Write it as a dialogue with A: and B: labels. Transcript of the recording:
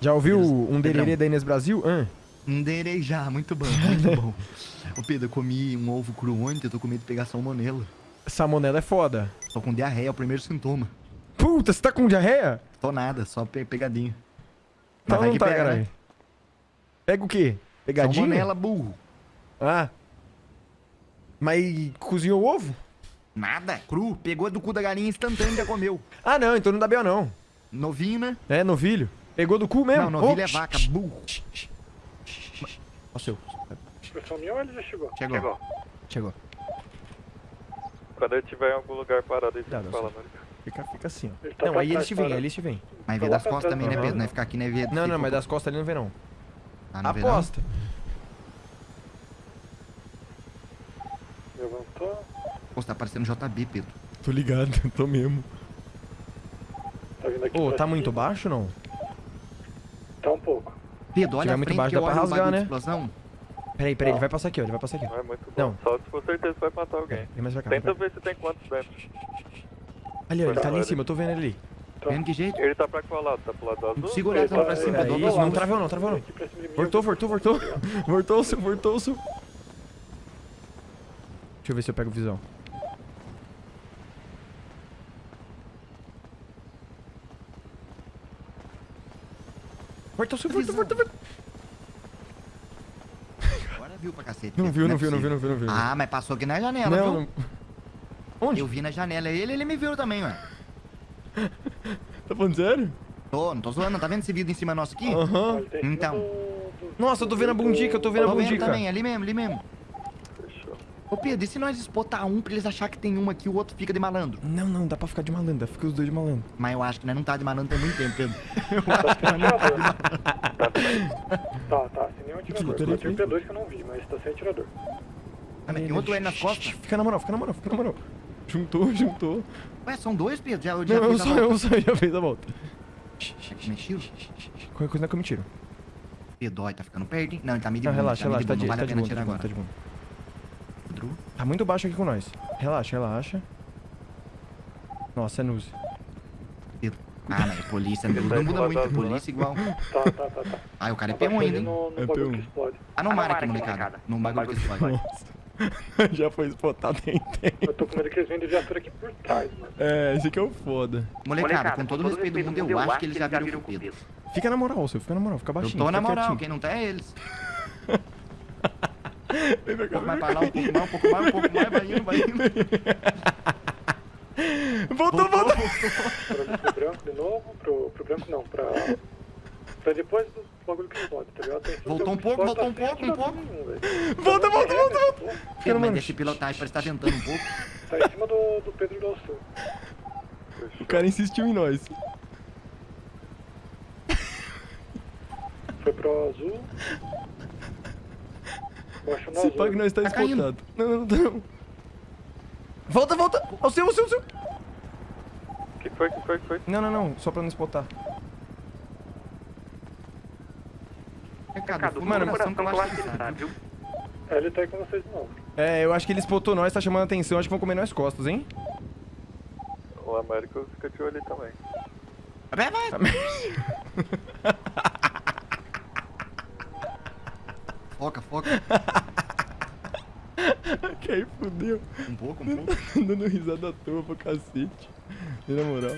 A: Já ouviu
B: Pedro,
A: um dererê da Inês Brasil? Hã?
B: Um já, muito bom, muito bom. Ô Pedro, eu comi um ovo cru ontem, eu tô com medo de pegar salmonela.
A: Salmonela é foda.
B: Tô com diarreia, é o primeiro sintoma.
A: Puta, você tá com diarreia?
B: Tô nada, só pe pegadinho.
A: Tá
B: Mas vai
A: não
B: que
A: tá,
B: pega, né?
A: Pega o quê? Pegadinha?
B: Salmonela, burro.
A: Ah. Mas cozinhou o ovo?
B: Nada, cru. Pegou do cu da galinha instantâneo e já comeu.
A: Ah, não, então não dá B.O. não.
B: Novinho, né?
A: É, novilho. Pegou do cu mesmo?
B: Não, novilho
A: Ô,
B: é vaca, burro.
A: Ó o seu.
C: Pessoal meu, ele já chegou.
B: Chegou. Chegou.
D: Quando ele estiver em algum lugar parado, ele fica falando. né?
A: Fica, fica assim, ó.
C: Ele tá
A: Não, aí eles te vêm, eles te vêm.
B: Mas vê
C: lá
B: das costas também, né. Pedro? Não é ficar aqui, né? Vê
A: Não, não, mas das costas ali não vem não.
B: Ah, não vê não?
A: Aposta.
C: Levantou.
B: Pô, você tá parecendo JB, Pedro.
A: Tô ligado, tô mesmo.
C: Tá vindo aqui
A: Ô, tá muito baixo não?
C: Tá pouco.
B: Pedro, olha a
A: muito
B: frente
A: baixo,
B: que
A: dá
B: eu
A: pra
B: olho
A: rasgar, né?
B: explosão.
A: Peraí, peraí, ele vai passar aqui, ó. Ele vai passar aqui.
D: Não é muito bom.
A: Não.
D: Só se for certeza que vai matar alguém.
A: Vem mais pra cá.
D: Tenta ver se tem quantos dentro.
A: Ali, ó, ele tá ali em cima, eu tô vendo ele ali.
C: Tá.
B: Vendo que jeito?
D: Ele tá pra qual lado? Tá pro lado do azul?
B: Não consigo olhar tão pra
C: tá-
B: cima,
C: é
B: outro
A: não
B: lado.
A: travou não, travou não. Voltou, voltou, voltou. Voltou-se, voltou-se. Deixa eu ver se eu pego visão. Voltou-se, voltou, voltou, voltou.
B: Agora viu pra cacete.
A: Não viu,
B: é
A: não viu, não viu, não viu, não viu.
B: Ah, mas passou aqui na janela,
A: Não,
B: viu?
A: não. Onde?
B: Eu vi na janela ele, ele me viu também, ué.
A: Tá falando sério?
B: Tô, não tô zoando, não tá vendo esse vidro em cima nosso aqui?
A: Aham.
C: Cima
B: Então.
A: Nossa, eu tô vendo a bundica, eu tô vendo a
B: Tô vendo
A: bundica.
B: também, ali mesmo, ali mesmo. Ô Pedro, e se nós espotar um pra eles acharem que tem um aqui e o outro fica de malandro?
A: Não, não, dá pra ficar de malandro, fica os dois de malandro.
B: Mas eu acho que nós não tá de malandro tem muito tempo, Pedro.
C: Tá, tá, sem nenhum atirador. Tinha o P2 que eu não vi, mas tá sem atirador.
B: Ah, mas tem outro L nas costas?
A: Fica na moral, fica na moral, fica na moral. Juntou, juntou.
B: Ué, são dois, Pedro? Já, já
A: Não, eu
B: fez a
A: só,
B: volta.
A: eu só já fez a volta.
B: Mexeu?
A: Qualquer coisa não é que eu me tiro.
B: Pedro, ó, tá ficando perto, hein? Não, ele tá meio de
A: Não, relaxa,
B: tá
A: relaxa, tá
B: de
A: de,
B: boa,
A: tá
B: não
A: de boa,
B: pena
A: tá de
B: tirar
A: boa,
B: agora.
A: Tá muito baixo aqui com nós. Relaxa, relaxa. Nossa, é Nuzi.
B: Ah, mas é polícia, não, não muda muito,
D: azul,
B: polícia igual.
C: Tá, tá, tá, tá.
B: Ah, o cara é
C: Abaixa
B: P1 ainda, hein?
C: no, no
A: É
C: bagulho
A: P1.
C: que explode.
B: Ah, não marca, molecada. Não bagulho que explode.
A: Nossa. já foi spotado tem tempo.
C: Eu tô com medo que eles vêm de viatura aqui por trás, mano.
A: É, esse aqui é o foda.
B: Molecada, com todo o respeito do mundo, eu acho que eles já viram o Pedro.
A: Fica na moral, seu, fica na moral, fica
B: Eu
A: baixinho.
B: tô na moral,
A: quietinho.
B: quem não tá é eles.
A: Vem pra
B: Um
A: cá,
B: pouco mais
A: vem
B: pra lá, um pouco mais, um pouco mais, um pouco mais, vai indo, vai indo.
A: Voltou, voltou.
C: Pra, pro branco de novo, pro, pro branco não, pra. Pra depois do bagulho que explode, tá ligado?
B: Voltou um pouco, voltou um pouco, um
C: velho.
A: Volta, volta, volta, volta.
B: Pedro, mas deixa pilotagem, parece que tá tentando um pouco.
C: Tá em cima do, do Pedro do Sul.
A: O cara insistiu em nós.
C: Foi pro azul. Baixo no
A: Se pá que nós tá
B: Tá.
A: Não, não, não. Volta, volta. Ao seu, ao seu, ao seu.
D: O que foi? O que foi? O que foi?
A: Não, não, não. Só pra não spotar.
B: Recado,
A: Mano,
B: mano, coração que eu acho que ele sabe, viu?
C: É, ele tá aí com vocês de novo.
A: É, eu acho que ele spotou nós, tá chamando atenção. Acho que vão comer nós costas, hein?
D: O Américo fica de olho ali também.
B: Vai, vai. Foca, foca.
A: que aí fudeu.
B: Um pouco, um pouco.
A: Dando risada à toa pra cacete. E na moral.